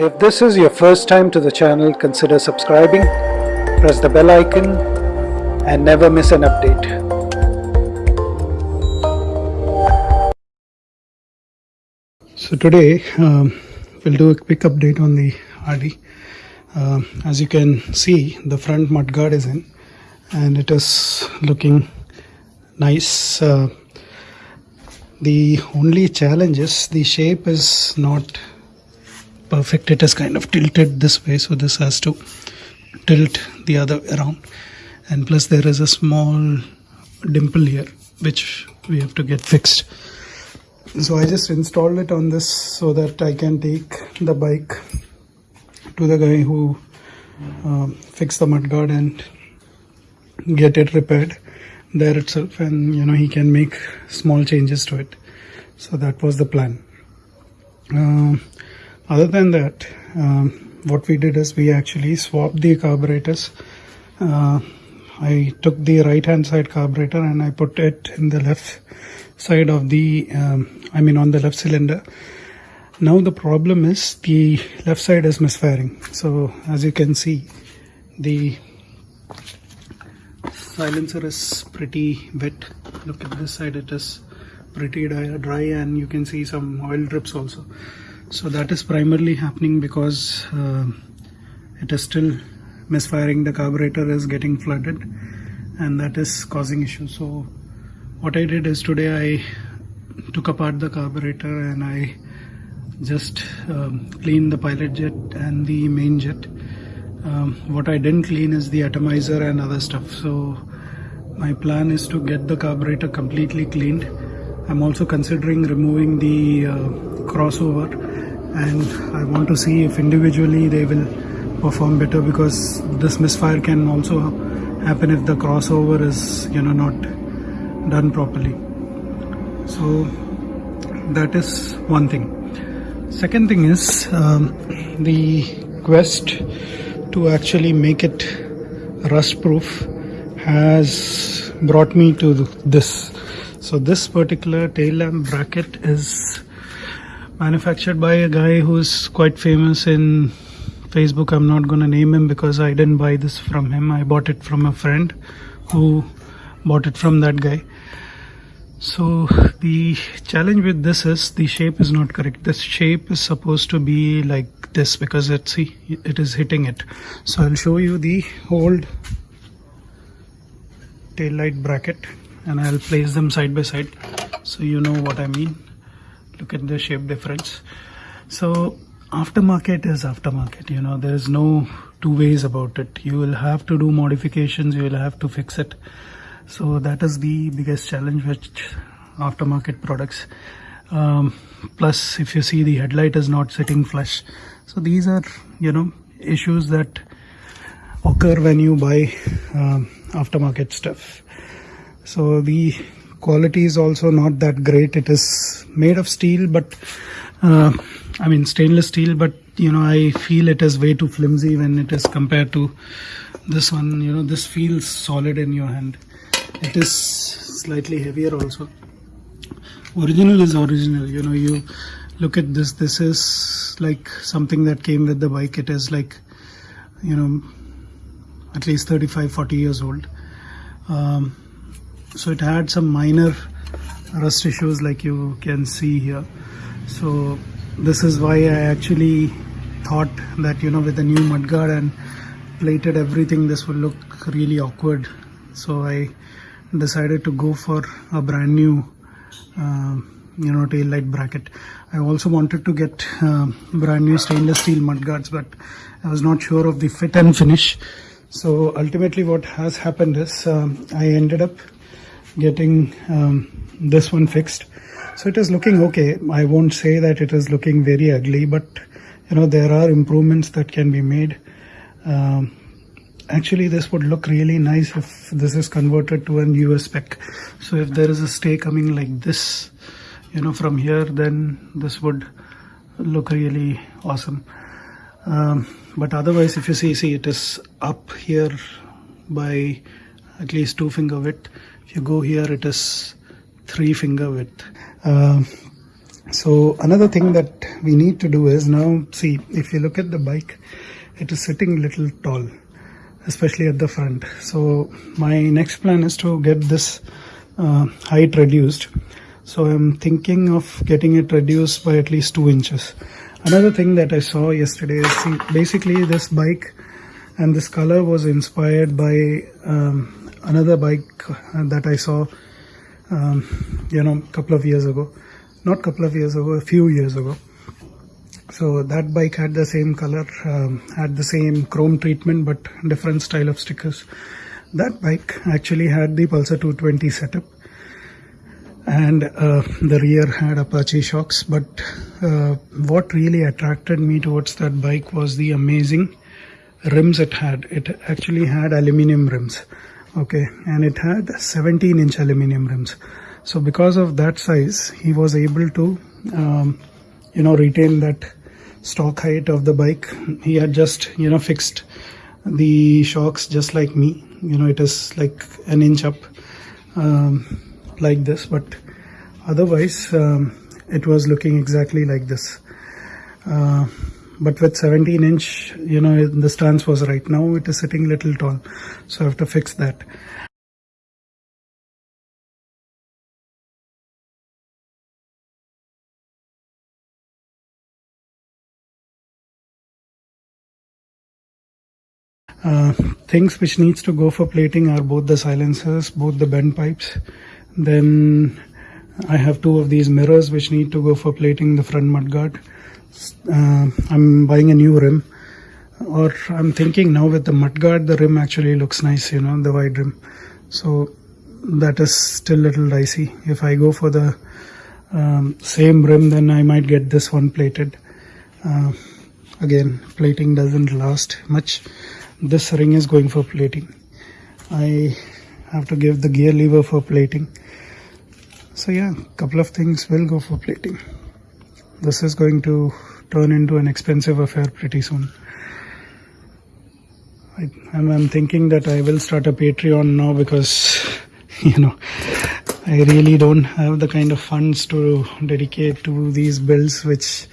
If this is your first time to the channel, consider subscribing, press the bell icon and never miss an update. So today um, we'll do a quick update on the RD. Um, as you can see, the front mudguard is in and it is looking nice. Uh, the only challenge is the shape is not perfect. It is kind of tilted this way, so this has to tilt the other around. And plus, there is a small dimple here which we have to get fixed. So I just installed it on this so that I can take the bike to the guy who um, fixed the mudguard and get it repaired there itself and you know he can make small changes to it so that was the plan um, other than that um, what we did is we actually swapped the carburetors. Uh, I took the right hand side carburetor and I put it in the left side of the um, I mean on the left cylinder. Now the problem is the left side is misfiring. So as you can see the silencer is pretty wet. Look at this side it is pretty dry and you can see some oil drips also so that is primarily happening because uh, it is still misfiring. The carburetor is getting flooded and that is causing issues. So what I did is today I took apart the carburetor and I just um, cleaned the pilot jet and the main jet. Um, what I didn't clean is the atomizer and other stuff. So my plan is to get the carburetor completely cleaned. I'm also considering removing the uh, crossover and I want to see if individually they will perform better because this misfire can also happen if the crossover is you know not done properly. So that is one thing. Second thing is um, the quest to actually make it rust proof has brought me to this. So this particular tail lamp bracket is manufactured by a guy who's quite famous in Facebook. I'm not going to name him because I didn't buy this from him. I bought it from a friend who bought it from that guy. So the challenge with this is the shape is not correct. This shape is supposed to be like this because let's see it is hitting it. So I'll show you the old tail light bracket and I'll place them side by side so you know what I mean look at the shape difference. So aftermarket is aftermarket you know there's no two ways about it. You will have to do modifications you will have to fix it. So that is the biggest challenge with aftermarket products. Um, plus if you see the headlight is not sitting flush. So these are you know issues that occur when you buy um, aftermarket stuff. So the quality is also not that great. It is made of steel but uh, I mean stainless steel but you know I feel it is way too flimsy when it is compared to this one. You know this feels solid in your hand. It is slightly heavier also. Original is original. You know you look at this this is like something that came with the bike. It is like you know at least 35 40 years old. Um, so it had some minor rust issues like you can see here. So this is why I actually thought that you know with the new mudguard and plated everything this would look really awkward. So I decided to go for a brand new uh, you know tail light bracket. I also wanted to get uh, brand new stainless steel mudguards but I was not sure of the fit and finish. So ultimately what has happened is um, I ended up getting um, this one fixed. So it is looking okay. I won't say that it is looking very ugly but you know there are improvements that can be made. Um, actually this would look really nice if this is converted to an US spec. So if there is a stay coming like this you know from here then this would look really awesome. Um, but otherwise if you see see it is up here by at least two finger width if you go here it is three finger width. Uh, so another thing that we need to do is now see if you look at the bike it is sitting little tall especially at the front. So my next plan is to get this uh, height reduced. So i'm thinking of getting it reduced by at least two inches. Another thing that i saw yesterday is see, basically this bike and this color was inspired by um, another bike that i saw um, you know a couple of years ago. Not couple of years ago a few years ago. So that bike had the same color um, had the same chrome treatment but different style of stickers. That bike actually had the pulsar 220 setup and uh, the rear had apache shocks but uh, what really attracted me towards that bike was the amazing rims it had. It actually had aluminum rims okay and it had 17 inch aluminum rims. So because of that size he was able to um, you know retain that stock height of the bike. He had just you know fixed the shocks just like me. You know it is like an inch up um, like this but otherwise um, it was looking exactly like this. Uh, but with 17 inch you know the stance was right now it is sitting little tall so I have to fix that Uh, things which needs to go for plating are both the silencers, both the bend pipes. Then I have two of these mirrors which need to go for plating the front mudguard. Uh, I'm buying a new rim or I'm thinking now with the mudguard the rim actually looks nice, you know, the wide rim. So that is still a little dicey. If I go for the um, same rim then I might get this one plated. Uh, again plating doesn't last much this ring is going for plating I have to give the gear lever for plating so yeah couple of things will go for plating this is going to turn into an expensive affair pretty soon. I, I'm thinking that I will start a Patreon now because you know I really don't have the kind of funds to dedicate to these builds which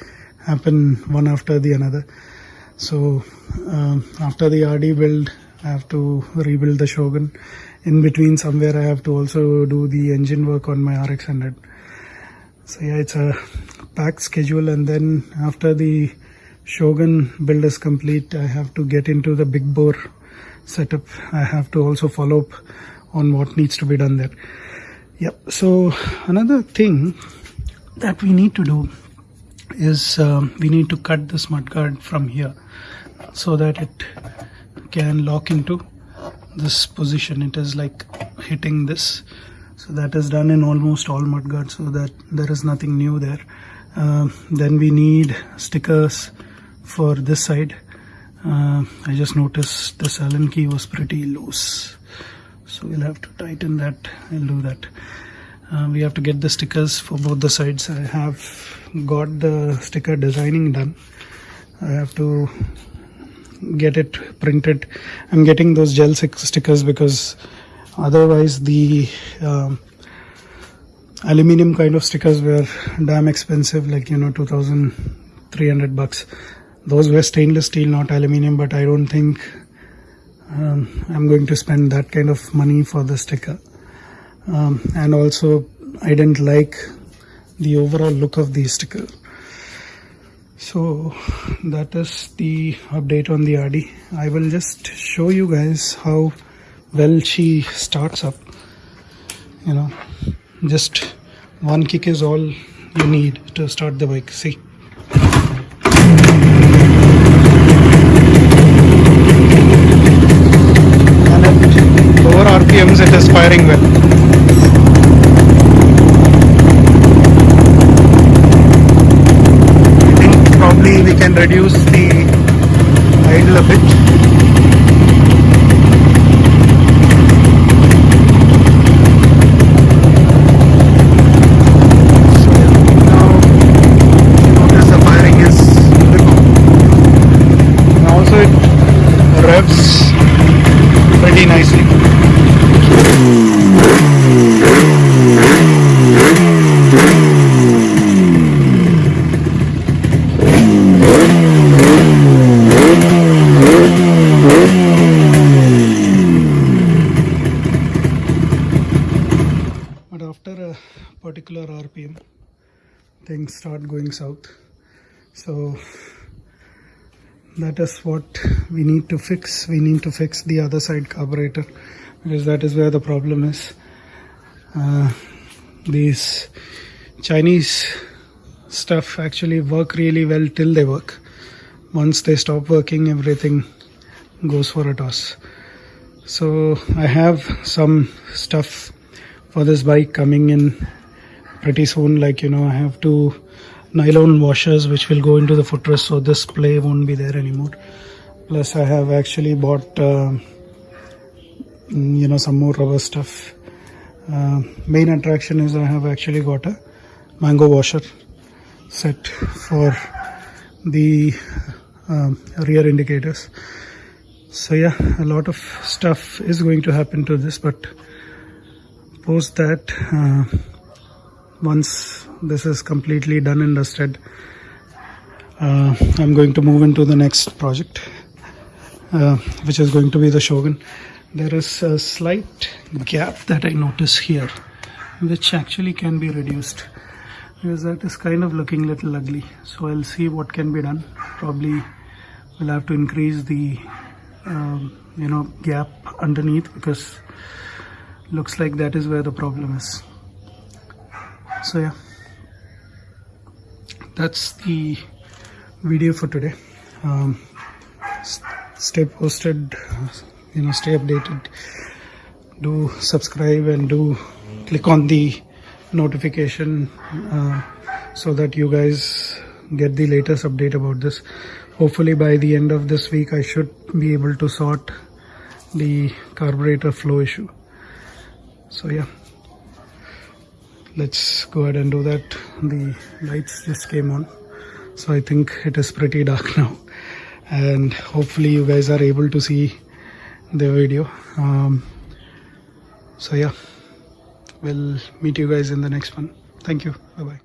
happen one after the another. So um, after the RD build I have to rebuild the Shogun. In between somewhere I have to also do the engine work on my RX100 so yeah it's a packed schedule and then after the Shogun build is complete I have to get into the big bore setup. I have to also follow up on what needs to be done there. Yep. So another thing that we need to do is um, we need to cut this mudguard from here so that it can lock into this position. It is like hitting this so that is done in almost all mudguards so that there is nothing new there. Uh, then we need stickers for this side. Uh, I just noticed this allen key was pretty loose. So we'll have to tighten that. I'll do that. Uh, we have to get the stickers for both the sides. I have got the sticker designing done. I have to get it printed. I'm getting those gel stickers because otherwise the um, aluminum kind of stickers were damn expensive like you know 2300 bucks. Those were stainless steel not aluminum but i don't think um, i'm going to spend that kind of money for the sticker. Um, and also i didn't like the overall look of the sticker. So that is the update on the RD I will just show you guys how well she starts up you know. Just one kick is all you need to start the bike. See? And at lower RPMs it is firing well. I think probably we can reduce the idle a bit revs pretty nicely. but after a particular RPM things start going south so that is what we need to fix. We need to fix the other side carburetor because that is where the problem is. Uh, these chinese stuff actually work really well till they work. Once they stop working everything goes for a toss. So i have some stuff for this bike coming in pretty soon like you know i have two nylon washers which will go into the footrest so this play won't be there anymore. Plus i have actually bought uh, you know some more rubber stuff. Uh, main attraction is i have actually got a mango washer set for the um, rear indicators. So yeah a lot of stuff is going to happen to this but post that uh, once this is completely done and dusted. Uh, i'm going to move into the next project uh, which is going to be the shogun. There is a slight gap that i notice here which actually can be reduced. Because that is kind of looking little ugly. So i'll see what can be done. Probably we'll have to increase the um, you know gap underneath because looks like that is where the problem is. So yeah that's the video for today. Um, stay posted you know stay updated. Do subscribe and do click on the notification uh, so that you guys get the latest update about this. Hopefully by the end of this week i should be able to sort the carburetor flow issue. So yeah let's go ahead and do that. The lights just came on so i think it is pretty dark now. And hopefully you guys are able to see the video. Um, so yeah we'll meet you guys in the next one. Thank you. Bye bye